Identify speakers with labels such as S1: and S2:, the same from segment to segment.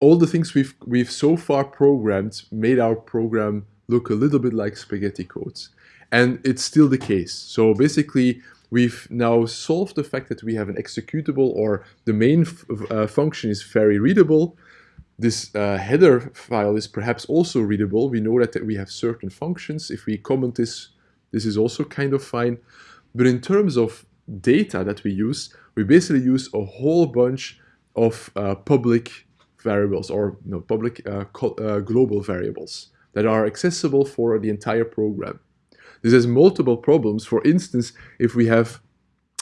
S1: all the things we've, we've so far programmed made our program look a little bit like spaghetti codes. And it's still the case. So basically, we've now solved the fact that we have an executable or the main uh, function is very readable. This uh, header file is perhaps also readable. We know that, that we have certain functions. If we comment this, this is also kind of fine. But in terms of data that we use, we basically use a whole bunch of uh, public variables or no, public uh, uh, global variables that are accessible for the entire program. This has multiple problems. For instance, if we have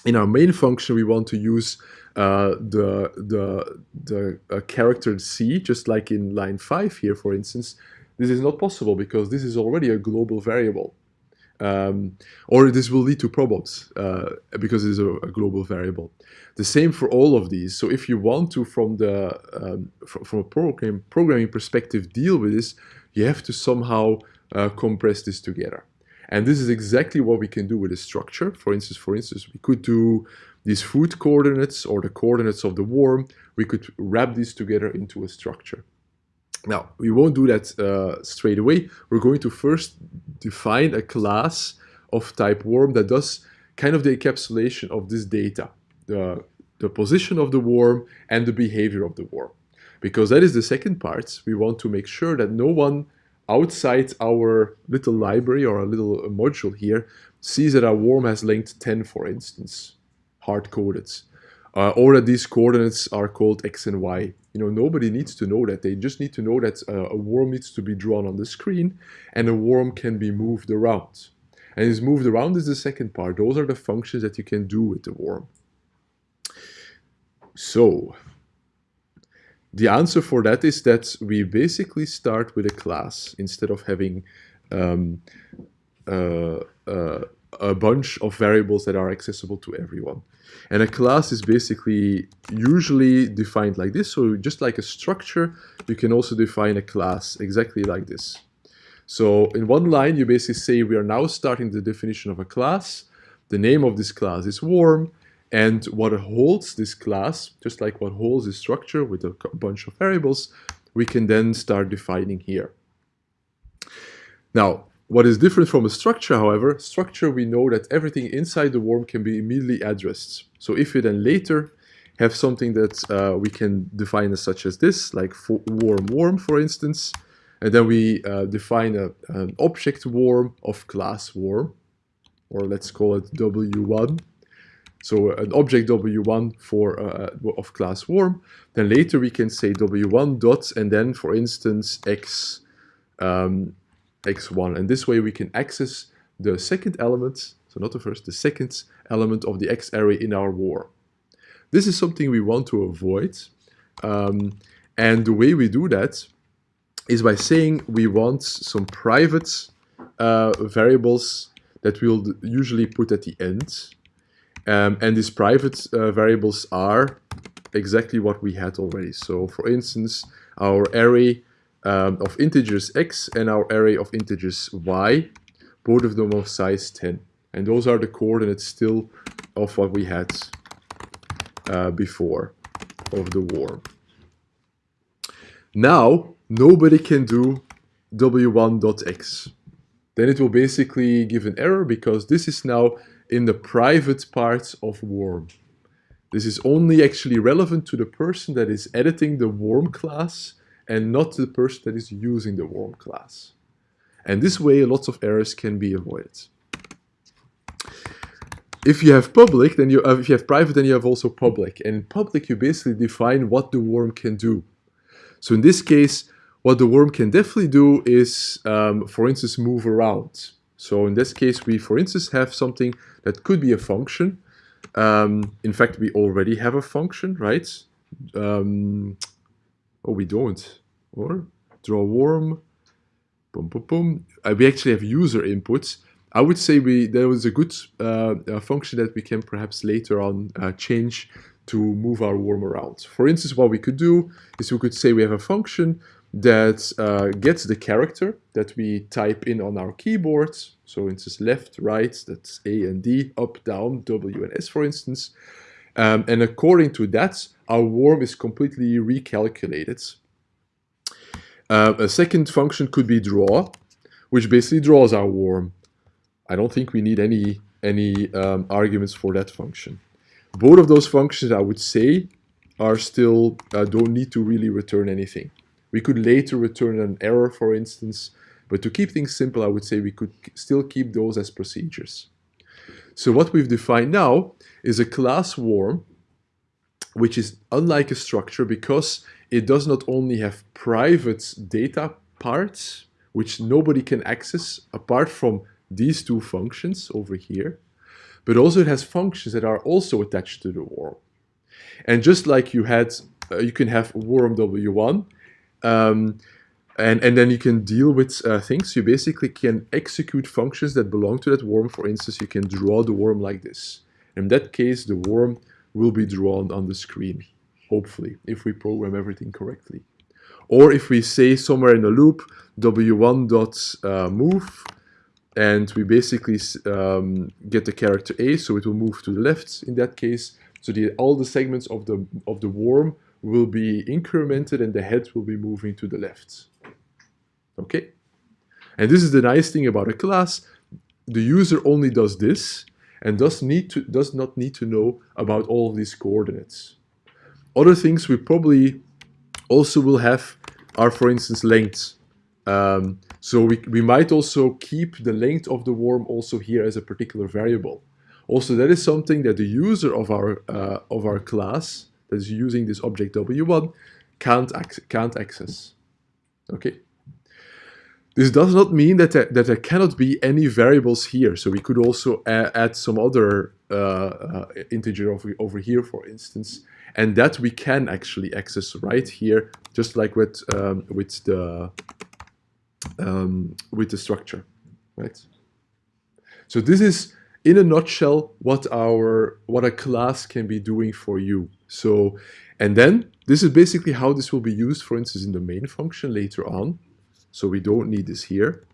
S1: in our main function, we want to use uh, the, the, the uh, character C, just like in line 5 here, for instance. This is not possible because this is already a global variable. Um, or this will lead to problems uh, because it is a, a, global variable. The same for all of these. So if you want to, from the um, from, from, a program, programming perspective, deal with this, you have to somehow uh, compress this together. And this is exactly what we can do with a structure. For instance, for instance, we could do these food coordinates or the coordinates of the worm. We could wrap these together into a structure. Now, we won't do that uh, straight away. We're going to first define a class of type worm that does kind of the encapsulation of this data, the, the position of the worm and the behavior of the worm. Because that is the second part. We want to make sure that no one outside our little library or a little module here sees that our worm has length 10, for instance, hard-coded. Uh, or that these coordinates are called x and y. You know, nobody needs to know that. They just need to know that uh, a worm needs to be drawn on the screen and a worm can be moved around. And is moved around is the second part. Those are the functions that you can do with the worm. So, the answer for that is that we basically start with a class instead of having um, uh, uh, a bunch of variables that are accessible to everyone. And a class is basically usually defined like this. So just like a structure, you can also define a class exactly like this. So in one line, you basically say we are now starting the definition of a class. The name of this class is worm. And what holds this class, just like what holds this structure with a bunch of variables, we can then start defining here. Now, what is different from a structure, however, structure we know that everything inside the worm can be immediately addressed. So if we then later have something that uh, we can define as such as this, like worm worm, for instance, and then we uh, define a, an object worm of class worm, or let's call it W1, so an object w1 for uh, of class worm. Then later we can say w1 dot and then for instance x um, x1 and this way we can access the second element, so not the first, the second element of the x array in our war. This is something we want to avoid um, and the way we do that is by saying we want some private uh, variables that we'll usually put at the end um, and these private uh, variables are exactly what we had already. So for instance, our array um, of integers x and our array of integers y, both of them of size 10. And those are the coordinates still of what we had uh, before of the worm. Now, nobody can do w1.x. Then it will basically give an error because this is now in the private parts of worm. This is only actually relevant to the person that is editing the worm class and not the person that is using the worm class. And this way, lots of errors can be avoided. If you have public, then you have, if you have private, then you have also public. And in public, you basically define what the worm can do. So in this case, what the worm can definitely do is, um, for instance, move around. So in this case, we, for instance, have something that could be a function. Um, in fact, we already have a function, right? Um, oh, we don't. Or draw worm. Boom, boom, boom. Uh, we actually have user inputs. I would say we there was a good uh, function that we can perhaps later on uh, change to move our worm around. For instance, what we could do is we could say we have a function that uh, gets the character that we type in on our keyboard. So it's left, right, that's A and D, up, down, W and S, for instance. Um, and according to that, our worm is completely recalculated. Uh, a second function could be draw, which basically draws our worm. I don't think we need any, any um, arguments for that function. Both of those functions, I would say, are still, uh, don't need to really return anything. We could later return an error, for instance, but to keep things simple, I would say we could still keep those as procedures. So what we've defined now is a class worm, which is unlike a structure because it does not only have private data parts, which nobody can access apart from these two functions over here, but also it has functions that are also attached to the worm. And just like you had, uh, you can have worm w1, um, and, and then you can deal with uh, things. You basically can execute functions that belong to that worm. For instance, you can draw the worm like this. In that case, the worm will be drawn on the screen, hopefully, if we program everything correctly. Or if we say somewhere in the loop, w1.move, uh, and we basically um, get the character A, so it will move to the left in that case. So the, all the segments of the, of the worm will be incremented and the head will be moving to the left. Okay? And this is the nice thing about a class. The user only does this and does, need to, does not need to know about all of these coordinates. Other things we probably also will have are, for instance, lengths. Um, so we, we might also keep the length of the worm also here as a particular variable. Also, that is something that the user of our, uh, of our class that is using this object w1 can't, ac can't access. Okay. This does not mean that there, that there cannot be any variables here. So we could also add some other uh, uh, integer over, over here, for instance, and that we can actually access right here, just like with um, with the um, with the structure, right? So this is in a nutshell what our what a class can be doing for you. So, and then this is basically how this will be used, for instance, in the main function later on. So we don't need this here.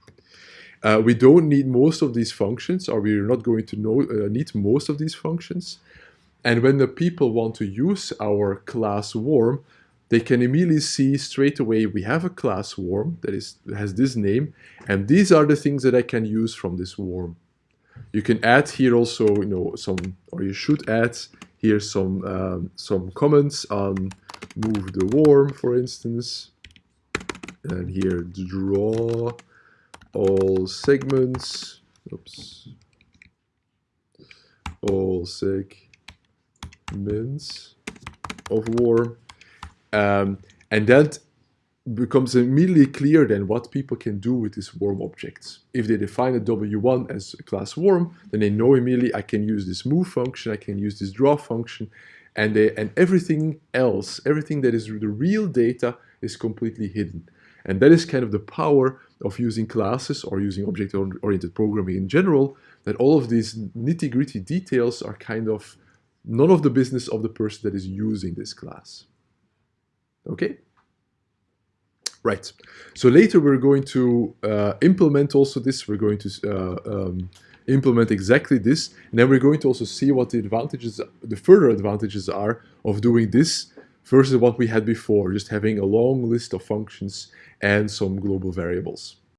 S1: Uh, we don't need most of these functions, or we're not going to know, uh, need most of these functions. And when the people want to use our class warm, they can immediately see straight away we have a class warm that is has this name, and these are the things that I can use from this warm. You can add here also, you know, some, or you should add here some um, some comments on move the warm, for instance and here draw all segments oops all segments of worm um, and that becomes immediately clear then what people can do with these worm objects. If they define a W1 as a class worm, then they know immediately I can use this move function, I can use this draw function, and they, and everything else, everything that is the real data is completely hidden. And that is kind of the power of using classes or using object-oriented programming in general, that all of these nitty-gritty details are kind of none of the business of the person that is using this class. Okay? Right. So later we're going to uh, implement also this. We're going to uh, um, implement exactly this. And then we're going to also see what the advantages, the further advantages are of doing this versus what we had before, just having a long list of functions and some global variables.